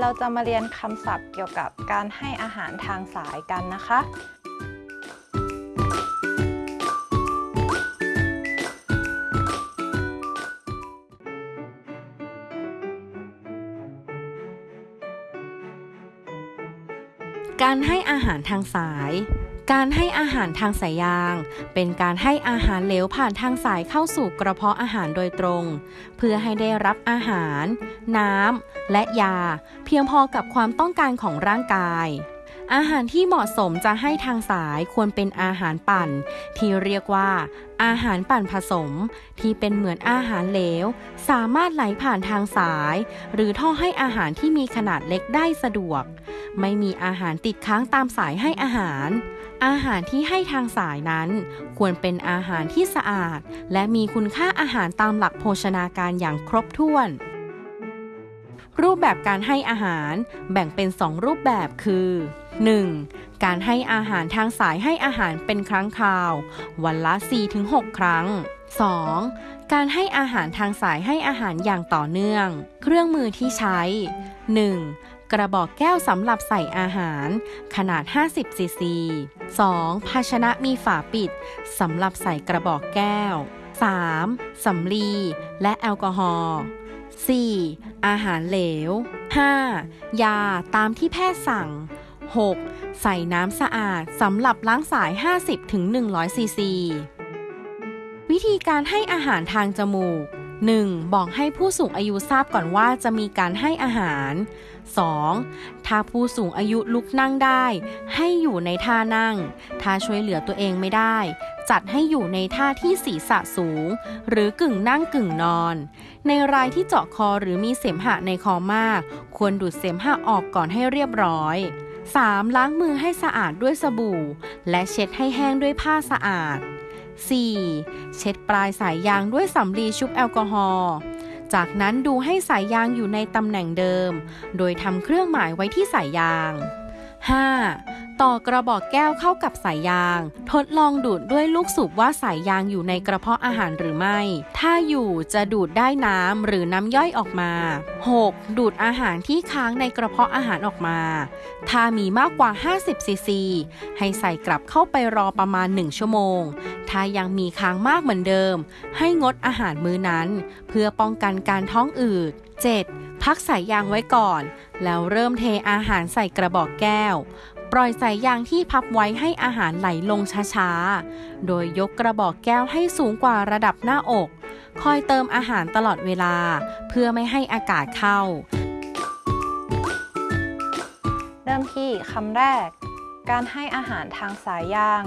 เราจะมาเรียนคำศัพท์เกี่ยวกับการให้อาหารทางสายกันนะคะ การให้อาหารทางสาย การให้อาหารทางสายยาง เป็นการให้อาหารเหลวผ่านทางสายเข้าสู่กระเพาะอาหารโดยตรง เพื่อให้ได้รับอาหาร น้ำและยา เพียงพอกับความต้องการของร่างกาย อาหารที่เหมาะสมจะให้ทางสายควรเป็นอาหารปั่น ที่เรียกว่า อาหารปั่นผสม ที่เป็นเหมือนอาหารเหลว สามารถไหลผ่านทางสาย หรือท่อให้อาหารที่มีขนาดเล็กได้สะดวก ไม่มีอาหารติดค้างตามสายให้อาหาร อาหารที่ให้ทางสายนั้น ควรเป็นอาหารที่สะอาด และมีคุณค่าอาหารตามหลักโภชนาการอย่างครบถ้วนรูปแบบการให้อาหารแบ่งเป็น 2 รูปแบบคือ 1. การให้อาหารทางสายให้อาหารเป็นครั้งคราว วันละ 4-6 ครั้ง 2. การให้อาหารทางสายให้อาหารอย่างต่อเนื่อง เครื่องมือที่ใช้ 1. กระบอกแก้วสำหรับใส่อาหาร ขนาด 50ซีซี 2. ภาชนะมีฝาปิดสำหรับใส่กระบอกแก้ว 3. สำลี และแอลกอฮอล์ 4. อาหารเหลว 5. ยาตามที่แพทย์สั่ง 6. ใส่น้ำสะอาดสำหรับล้างสาย 50-100 ซีซี วิธีการให้อาหารทางจมูก 1. บอกให้ผู้สูงอายุทราบก่อนว่าจะมีการให้อาหาร 2. ถ้าผู้สูงอายุลุกนั่งได้ ให้อยู่ในท่านั่ง ถ้าช่วยเหลือตัวเองไม่ได้ จัดให้อยู่ในท่าที่ศีรษะสูง หรือกึ่งนั่งกึ่งนอน ในรายที่เจาะคอหรือมีเสมหะในคอมาก ควรดูดเสมหะออกก่อนให้เรียบร้อย 3. ล้างมือให้สะอาดด้วยสบู่ และเช็ดให้แห้งด้วยผ้าสะอาด 4. เช็ดปลายสายยางด้วยสำลีชุบแอลกอฮอล์จากนั้นดูให้สายยางอยู่ในตำแหน่งเดิม โดยทำเครื่องหมายไว้ที่สายยาง 5. ต่อกระบอกแก้วเข้ากับสายยาง ทดลองดูดด้วยลูกสูบว่าสายยางอยู่ในกระเพาะอาหารหรือไม่ ถ้าอยู่จะดูดได้น้ำหรือน้ำย่อยออกมา 6. ดูดอาหารที่ค้างในกระเพาะอาหารออกมา ถ้ามีมากกว่า 50ซีซีให้ใส่กลับเข้าไปรอประมาณ 1 ชั่วโมง ถ้ายังมีค้างมากเหมือนเดิม ให้งดอาหารมื้อนั้น เพื่อป้องกันการท้องอืด 7. พักสายยางไว้ก่อน แล้วเริ่มเทอาหารใส่กระบอกแก้ว ปล่อยสายยางที่พับไว้ให้อาหารไหลลงช้าๆ โดยยกกระบอกแก้วให้สูงกว่าระดับหน้าอก คอยเติมอาหารตลอดเวลา เพื่อไม่ให้อากาศเข้า เริ่มที่คำแรก การให้อาหารทางสายยาง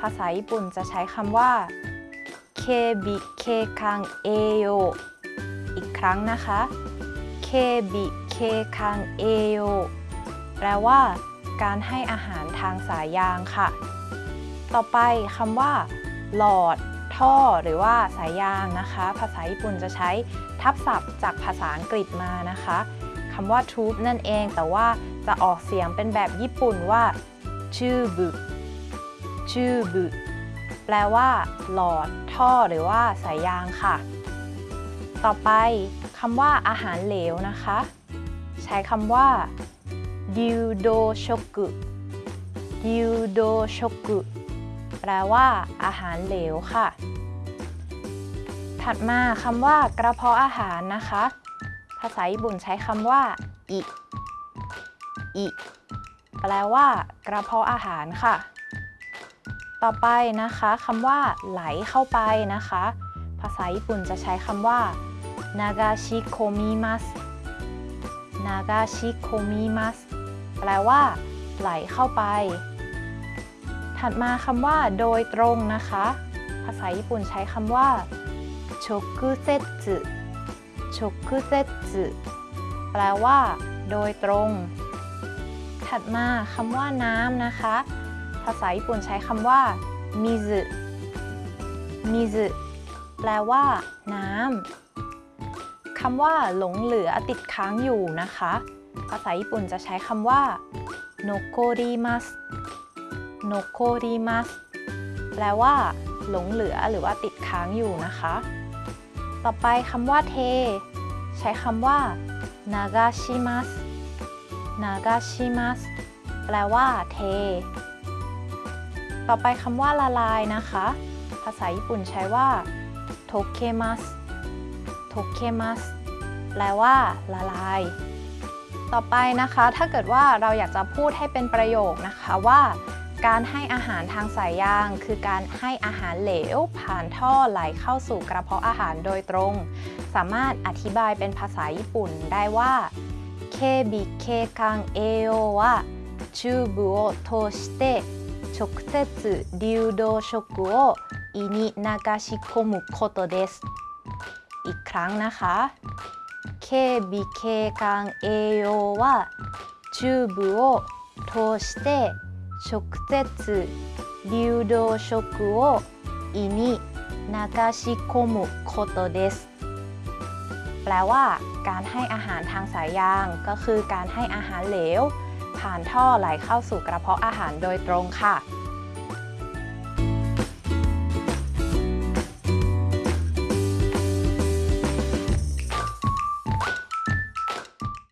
ภาษาญี่ปุ่นจะใช้คำว่าเคบิเคคังเอโยอีกครั้งนะคะเคบิเคคังเอโยแปลว่า การให้อาหารทางสายยางค่ะ ต่อไปคำว่า หลอด ท่อ หรือว่าสายยางนะคะ ภาษาญี่ปุ่นจะใช้ทับศัพท์จากภาษาอังกฤษมานะคะคำว่า tube นั่นเอง แต่ว่าจะออกเสียงเป็นแบบญี่ปุ่นว่าชื่อบุชื่อบุแปลว่า หลอด ท่อ หรือว่าสายยางค่ะ ต่อไปคำว่าอาหารเหลวนะคะ ใช้คำว่า ดิวโดชกุดิวโดชกุแปลว่า อาหารเหลวค่ะ ถัดมาคำว่ากระเพาะอาหารนะคะ ภาษาญี่ปุ่นใช้คำว่าอิอิแปลว่า กระเพาะอาหารค่ะ ต่อไปนะคะคำว่า ไหลเข้าไปนะคะ ภาษาญี่ปุ่นจะใช้คำว่านากาชิโคมิมัสนากาชิโคมิมัส แปลว่า ไหลเข้าไป ถัดมาคำว่า โดยตรงนะคะ ภาษาญี่ปุ่นใช้คำว่าชกุเซจุชกุเซจุแปลว่า โดยตรง ถัดมาคำว่าน้ำนะคะ ภาษาญี่ปุ่นใช้คำว่ามิซึมิซึแปลว่า น้ำคำว่า หลงเหลือติดค้างอยู่นะคะ ภาษาญี่ปุ่นจะใช้คำว่า残ります 残ります แปลว่า หลงเหลือหรือว่าติดค้างอยู่นะคะ ต่อไปคำว่าเท ใช้คำว่า流します 流します แปลว่า เท ต่อไปคำว่าละลายนะคะ ภาษาญี่ปุ่นใช้ว่า溶けますโทเคมัสแปลว่า ละลาย ต่อไปนะคะ ถ้าเกิดว่าเราอยากจะพูดให้เป็นประโยคนะคะว่า การให้อาหารทางสายยาง คือการให้อาหารเหลว ผ่านท่อไหลเข้าสู่กระเพาะอาหารโดยตรง สามารถอธิบายเป็นภาษาญี่ปุ่นได้ว่าเคบิเคคังเอโอวะチューブを通して直接流動食を胃に流し込むことですอีกครั้งนะคะ เคบิเคคังเอโอวะチューブを通して直接流動食を胃に流し込むことですแปลว่า การให้อาหารทางสายยางก็คือการให้อาหารเหลว ผ่านท่อไหลเข้าสู่กระเพาะอาหารโดยตรงค่ะ